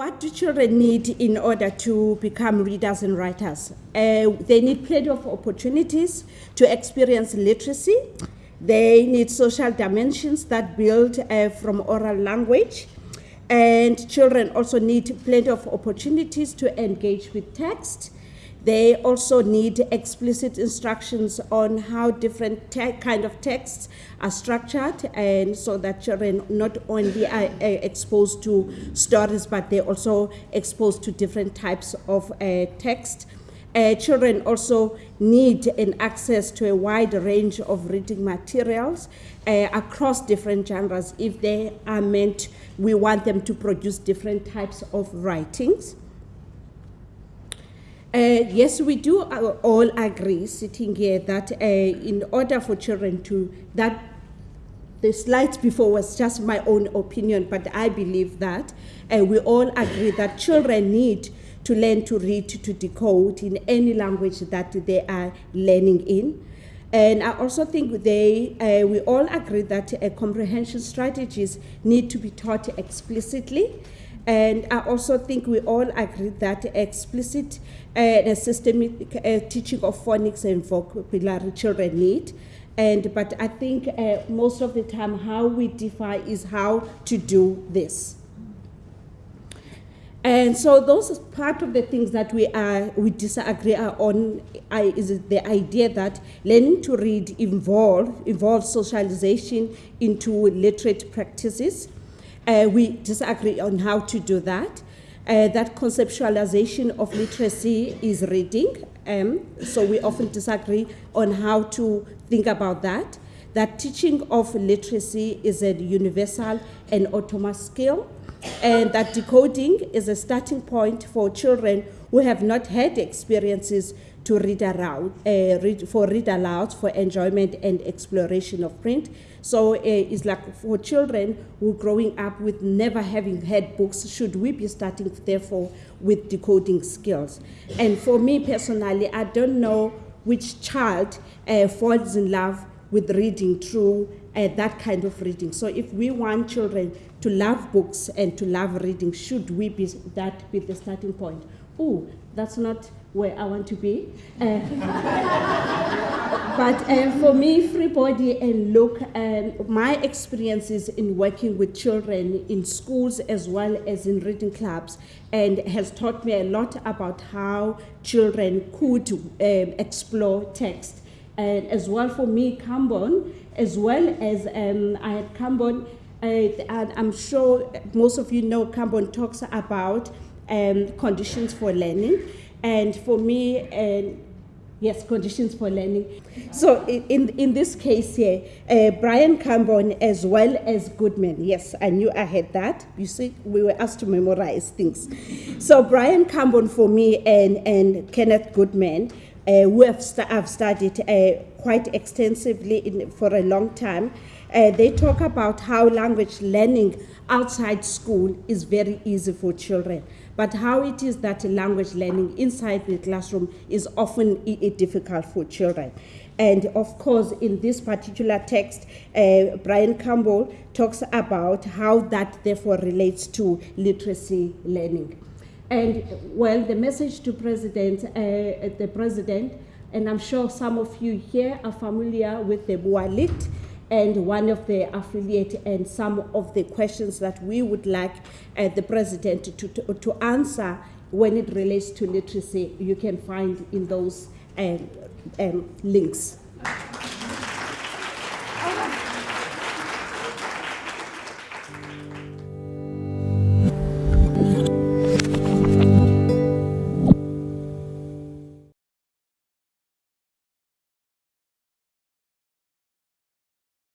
what do children need in order to become readers and writers? Uh, they need plenty of opportunities to experience literacy. They need social dimensions that build uh, from oral language. And children also need plenty of opportunities to engage with text. They also need explicit instructions on how different kind of texts are structured, and so that children not only are uh, exposed to stories, but they're also exposed to different types of uh, text. Uh, children also need an access to a wide range of reading materials uh, across different genres if they are meant, we want them to produce different types of writings. Uh, yes, we do uh, all agree sitting here that uh, in order for children to, that the slides before was just my own opinion, but I believe that uh, we all agree that children need to learn to read, to decode in any language that they are learning in. And I also think they, uh, we all agree that uh, comprehension strategies need to be taught explicitly. And I also think we all agree that explicit and systemic uh, teaching of phonics and vocabulary children need. And, but I think uh, most of the time how we define is how to do this. And so those part of the things that we are we disagree on I, is the idea that learning to read involve involves socialization into literate practices. Uh, we disagree on how to do that. Uh, that conceptualization of literacy is reading. Um, so we often disagree on how to think about that. That teaching of literacy is a universal and autonomous skill, and that decoding is a starting point for children who have not had experiences to read aloud, uh, read, for read aloud for enjoyment and exploration of print. So uh, it's like for children who growing up with never having had books, should we be starting therefore with decoding skills? And for me personally, I don't know which child uh, falls in love with reading through uh, that kind of reading. So if we want children to love books and to love reading, should we be that be the starting point? Oh, that's not where I want to be. Uh, but uh, for me, Freebody and Luke, um, my experiences in working with children in schools as well as in reading clubs, and has taught me a lot about how children could um, explore text. And as well for me, Cambourne, as well as um, I had Cambourne, uh, and I'm sure most of you know Cambourne talks about um, conditions for learning. And for me, and yes, conditions for learning. So in, in this case here, uh, Brian Cambourne as well as Goodman. Yes, I knew I had that. You see, we were asked to memorize things. So Brian Cambourne for me and, and Kenneth Goodman, uh, who have st I've studied uh, quite extensively in, for a long time, uh, they talk about how language learning outside school is very easy for children but how it is that language learning inside the classroom is often difficult for children. And of course, in this particular text, uh, Brian Cambourne talks about how that therefore relates to literacy learning. And well, the message to President, uh, the President, and I'm sure some of you here are familiar with the Bualit, and one of the affiliate and some of the questions that we would like uh, the president to, to, to, answer when it relates to literacy, you can find in those um, um, links.